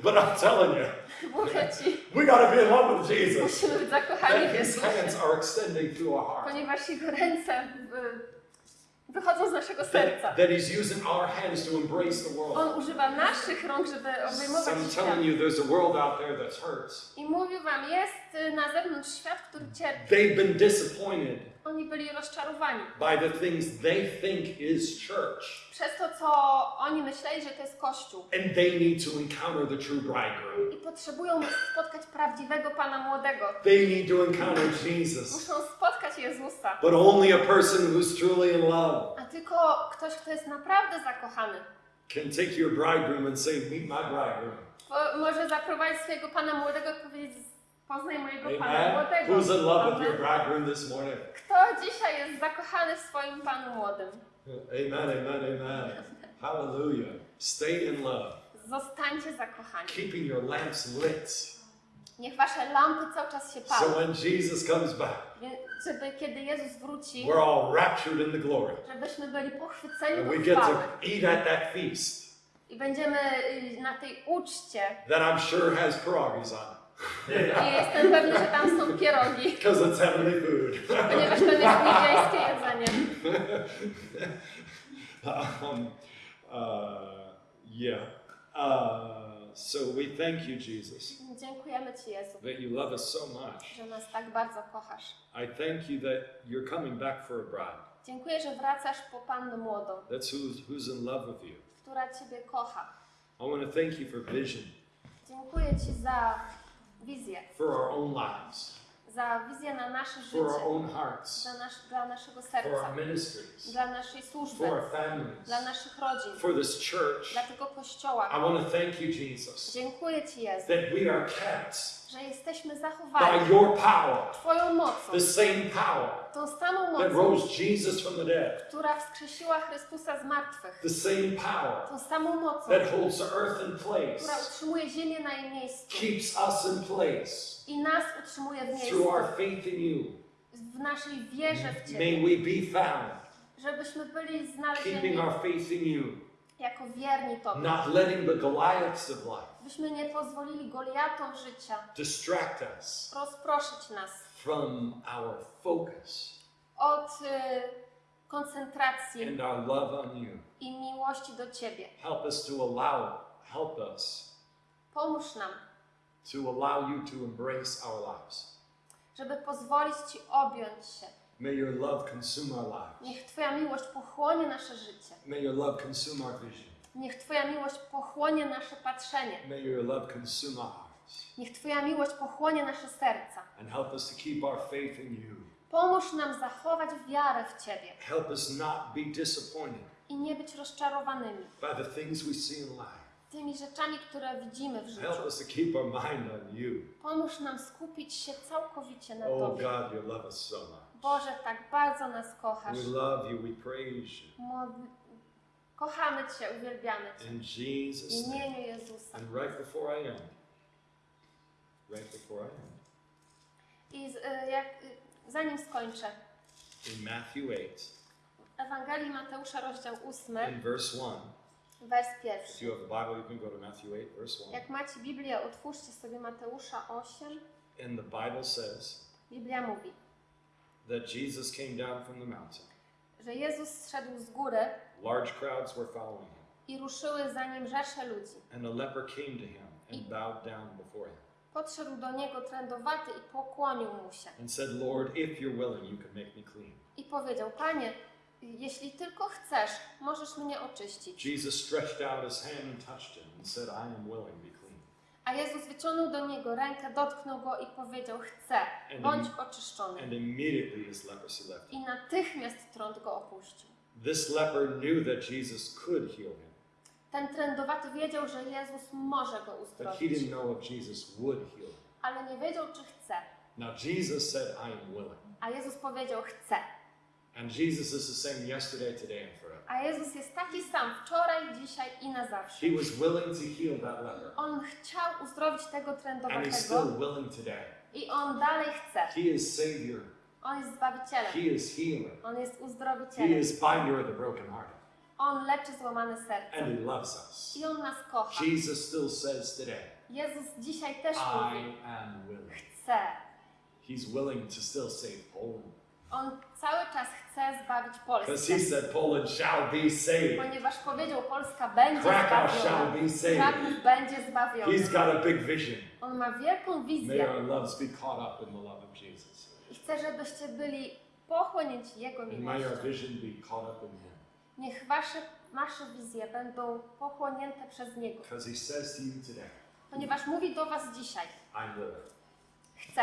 but I'm telling you, we got to be in love with Jesus. musimy być zakochani w His Jezusie, hands are extending to our heart. ponieważ Jego ręce wychodzą z naszego serca. that He's using our hands to embrace the world. On używa naszych rąk, żeby So obejmować I'm świat. telling you, there's a world out there that's hurt. I mówił Wam, jest y, na zewnątrz świat, który cierpi. They've been disappointed Oni byli rozczarowani by the things they think is church. Przez to, co oni myśleli, że to jest Kościół. And they need to encounter the true bridegroom. I potrzebują spotkać prawdziwego Pana Młodego. They need to encounter Jesus. Muszą spotkać Jezusa. But only a person who's truly in love A tylko ktoś, kto jest naprawdę zakochany, can take your bridegroom and say, Meet my bridegroom. bo może zaprowadzić swojego Pana Młodego i powiedzieć, poznaj mojego Pana Amen. Młodego. Who's in love with your bridegroom this morning? Kto dzisiaj jest zakochany w swoim Panu Młodym? Amen, amen, amen. Hallelujah. Stay in love. Zostańcie zakochani. Keeping your lamps lit. Niech wasze lampy cały czas się So palą. when Jesus comes back, Żeby kiedy Jezus wróci, we're all raptured in the glory. żebyśmy byli pochwyceni And we get to eat at that feast I będziemy y, na tej uczcie. that I'm sure has pierogies on it. I jestem pewny, że tam są pierogi, Because it's heavenly food. ponieważ to jest niebieskie jedzenie. um, uh, yeah. Uh, so we thank you, Jesus, Dziękujemy Ci, Jezu, that you love us so much. że nas tak bardzo kochasz. I thank you that you're coming back for a bride. Dziękuję, że wracasz po Pannę Młodą, That's who's, who's in love with you. która Ciebie kocha. I want to thank you for vision, Dziękuję Ci za wizję, for our own lives. za wizję na nasze for our życie, own hearts, dla, nasz, dla naszego for our serca, ministries, dla naszej for służby, our families, dla naszych rodzin, for this church. dla tego I kościoła. want to thank you, Jesus, Dziękuję Ci, Jezu, that we are kept że jesteśmy by zachowani your power, Twoją mocą, the same power tą samą that mocą, rose Jesus from the dead, która wskrzesiła Chrystusa z martwych, the same power tą samą mocą, that holds the earth in która place, utrzymuje ziemię na jej miejscu. keeps us in place i nas utrzymuje w through miejscu, our faith in you. w naszej wierze w May Ciebie, we be found żebyśmy byli keeping znalezieni our faith in you, jako wierni Tobie, not letting the Goliaths of life byśmy nie pozwolili Goliatom życia distract us rozproszyć nas from our focus od y, koncentracji and our love on you. i miłości do Ciebie. Help us to allow, help us Pomóż nam, to allow you to embrace our lives. żeby pozwolić Ci objąć się. May your love consume our lives. Niech Twoja miłość pochłonie nasze życie. May your love consume our vision. Niech Twoja miłość pochłonie nasze patrzenie. May your love consume our hearts. Niech Twoja miłość pochłonie nasze serca. And help us to keep our faith in you. Pomóż nam zachować wiarę w Ciebie Help us not be disappointed i nie być rozczarowanymi by the things we see in life. tymi rzeczami, które widzimy w życiu. Help us to keep our mind on you. Pomóż nam skupić się całkowicie na Oh Tobie. God, you love us so much. Boże, tak bardzo nas kochasz. We love you, we praise you. Kochamy Cię, uwielbiamy Cię. In W Jesus' name. imieniu Jezusa. And right before I end, right before I end, I z, y, jak, y, zanim skończę, in Matthew 8, w Ewangelii Mateusza, rozdział 8, in verse 1, wers if pierwszy. you have a Bible, you can go to Matthew 8, verse 1. Jak macie Biblię, otwórzcie sobie Mateusza 8. And the Bible says Biblia mówi, that Jesus came down from the mountain. że Jezus zszedł z góry Large crowds were following him. i ruszyły za nim rzesze ludzi. And a leper came to him and bowed down before him Podszedł do niego trędowaty i pokłonił mu się. and said, Lord, if you're willing, you can make me clean. I powiedział, Panie, jeśli tylko chcesz, możesz mnie oczyścić. Jesus stretched out his hand and touched him and said, I am willing, be clean. A Jezus wyciągnął do niego rękę, dotknął go i powiedział, chcę, bądź oczyszczony. And immediately leprosy left him. I natychmiast trąd go opuścił. This leper knew that Jesus could heal him, Ten trędowaty wiedział, że Jezus może go but he uzdrowić, didn't know if Jesus would heal him. ale nie wiedział, czy chce. Now, Jesus said, I am willing. A Jezus powiedział, chce. And Jesus is the same yesterday, today, and. A Jezus jest taki sam wczoraj, dzisiaj i na zawsze. He was willing to heal that leper, On chciał uzdrowić tego and he's trędowatego still willing today. i on dalej chce. He is Savior, On jest Zbawicielem. He is Healer, On jest He uzdrowicielem. is Binder of the brokenhearted, On leczy złamane serce. and He loves us. I On nas kocha. Jesus still says today, Jezus dzisiaj też mówi, I am willing. chce. He's willing to still save Poland. On cały czas chce zbawić Because Polskę. He said Poland shall be saved. Ponieważ powiedział, Polska będzie Krakow shall zbawiona. be saved. Kraków będzie zbawiony. He's got a big vision. On ma wielką May wizję our loves be caught up in the love of Jesus. i chce, żebyście byli pochłonięci Jego And may our miłością. vision be caught up in Him. Niech wasze, wasze wizje będą pochłonięte przez Niego. Because He says to you today, Ponieważ mówi do was dzisiaj, I'm willing. chce.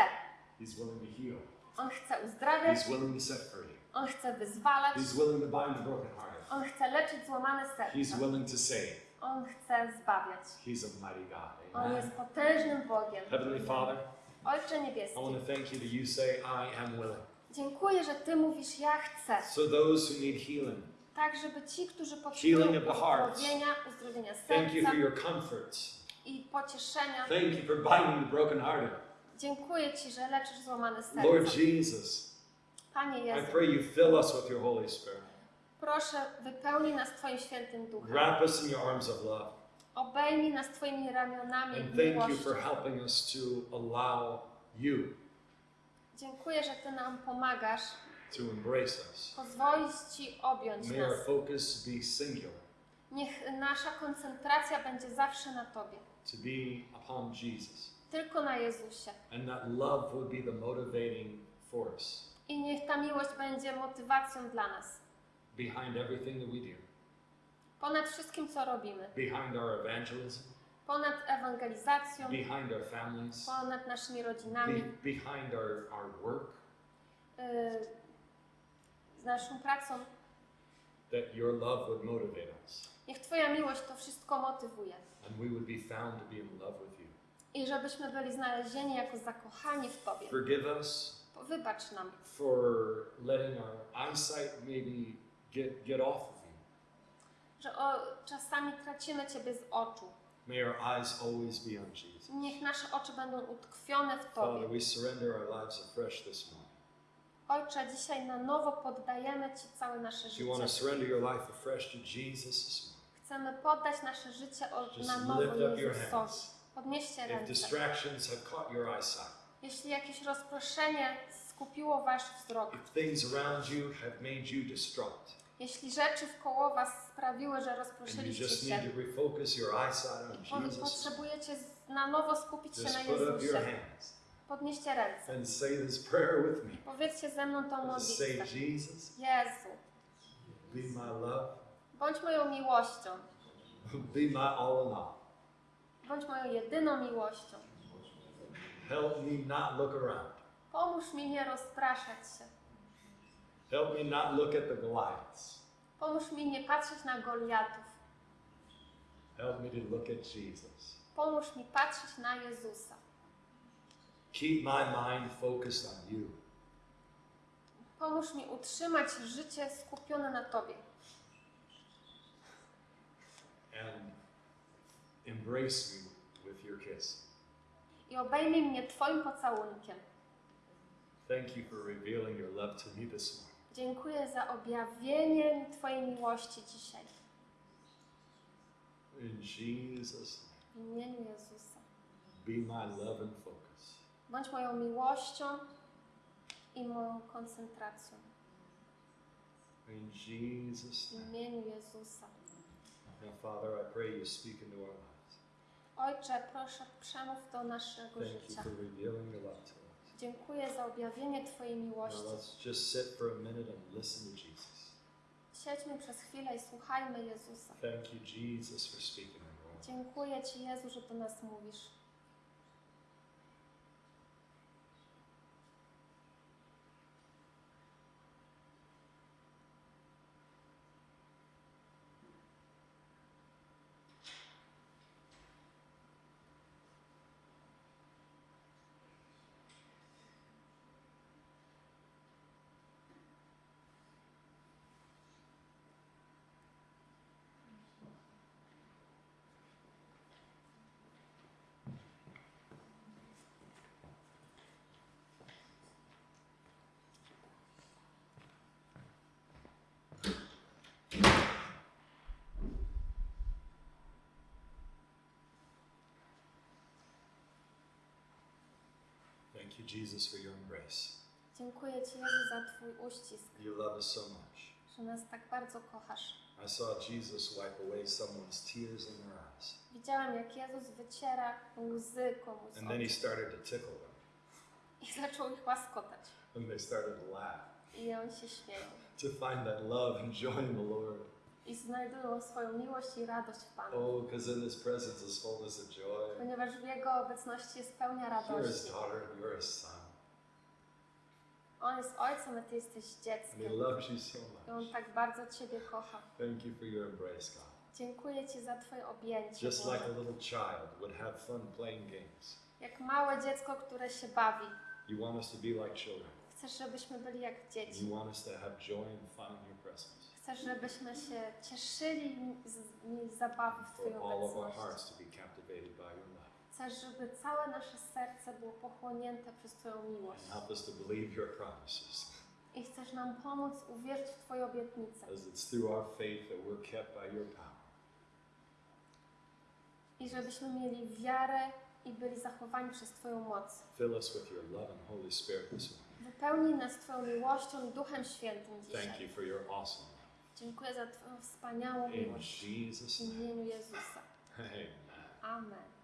He's willing to heal. On chce uzdrawiać, He's willing to set free. On chce wyzwalać, He's willing to bind the brokenhearted. On chce leczyć złamane He's serca. willing to save. On chce zbawiać. He's a mighty God. On jest potężnym Bogiem. Heavenly Father, Ojcze I niebieski, want to thank you that you say, I am willing. dziękuję, że Ty mówisz, ja chcę. So those who need healing, Tak, żeby ci, którzy Healing potrzebują of the hearts. uzdrowienia, uzdrowienia thank you serca for your comforts. i pocieszenia, Thank you for binding the brokenhearted. Dziękuję Ci, że leczysz złamane Lord serca. Jesus, Panie I Jezu, pray you fill us with your Holy Spirit. proszę wypełnij nas Twoim świętym duchem. Wrap us in your arms of love. Obejmij nas Twoimi ramionami And thank you for helping us to allow you Dziękuję, że Ty nam pomagasz to embrace us. pozwolić Ci objąć May our nas. focus be singular, Niech nasza koncentracja będzie zawsze na Tobie, to be upon Jesus. Tylko na Jezusie. And that love would be the motivating force I niech ta miłość będzie motywacją dla nas. behind everything that we do, Ponad wszystkim, co robimy. behind our evangelism, ponad ewangelizacją, behind our families, ponad naszymi be, rodzinami, behind our, our work, y, z naszą pracą. that your love would motivate us Niech Twoja miłość to wszystko motywuje. and we would be found to be in love with you. I żebyśmy byli znalezieni jako zakochani w Tobie. Forgive us Wybacz nam, for letting our eyesight maybe get, get off of you. że o, czasami tracimy Ciebie z oczu. May our eyes always be on Jesus. Niech nasze oczy będą utkwione w Father, Tobie. we surrender our lives afresh this morning. Ojcze, dzisiaj na nowo poddajemy Ci całe nasze If you want to życie. surrender your life afresh to Jesus this morning, Chcemy poddać nasze życie na nowo Jezusowi. Podnieście If ręce. distractions have caught your eyesight, Jeśli jakieś rozproszenie skupiło Wasz wzrok, if things around you have made you distraught, jeśli rzeczy wkoło Was sprawiły, że rozproszyliście się, potrzebujecie na nowo skupić się na Jezusie, podnieście ręce. and say this prayer with me. Powiedzcie ze mną tą modlitwę. Jesus, Jezu, be my love, bądź moją miłością, be my all in all. Bądź moją jedyną miłością. Help me not look around. Pomóż mi nie rozpraszać się. Help me not look at the Goliaths. Pomóż mi nie patrzeć na Goliatów. Help me to look at Jesus. Pomóż mi patrzeć na Jezusa. Keep my mind focused on you. Pomóż mi utrzymać życie skupione na Tobie. and embrace me with your kiss. I obejmij mnie Twoim pocałunkiem. Thank you for revealing your love to me this morning. Dziękuję za objawienie Twojej miłości dzisiaj. In Jesus' W imieniu Jezusa. name, be my love and focus. Bądź moją miłością i moją koncentracją. In Jesus' W name. imieniu Jezusa. Now, Father, I pray you speak into our lives. Ojcze, proszę, przemów do naszego Thank you życia. for revealing your love to us. Dziękuję za objawienie Twojej Now, miłości. let's just sit for a minute and listen to Jesus. Siedźmy przez chwilę i słuchajmy Jezusa. Thank you, Jesus, for speaking into our lives. Dziękuję Ci, Jezu, że do nas mówisz. Thank you, Jesus, for your embrace. Dziękuję Ci, Jezu, za Twój uścisk, You love us so much. że nas tak bardzo kochasz. I saw Jesus wipe away someone's tears in their eyes. Widziałam, jak Jezus wyciera łzy komuś z And then he oczu started to tickle them. i zaczął ich łaskotać. And they started to laugh. I on się śmieją. To find that love and joy in the Lord. I znajdują swoją miłość i radość w Panu. Oh, because in His presence is fullness of joy. Ponieważ w Jego obecności jest pełnia You're His radości. daughter and you're His son. On jest ojcem, a Ty jesteś And He dzieckiem. loves you so I On much. tak bardzo Ciebie kocha. Thank you for your embrace, God. Dziękuję Ci za Twoje objęcie. Just like a little child would have fun playing games. Jak małe dziecko, które się bawi. You want us to be like children. Chcesz, żebyśmy byli jak And dzieci. you want us to have joy and fun in your Chcesz, żebyśmy się cieszyli z, zabawy w our obecności. Chcesz, żeby całe nasze serce było pochłonięte przez Twoją miłość. And help us to believe your promises. I chcesz nam pomóc uwierzyć w Twoje obietnice. As it's through our faith that we're kept by your power. I żebyśmy mieli wiarę i byli zachowani przez Twoją moc. Fill us with your love and Holy Spirit this morning. Wypełnij nas Twoją miłością i Duchem Świętym Thank dzisiaj. you for your awesome. Dziękuję za Twoją wspaniałą miłość. W imieniu Jezusa. Amen.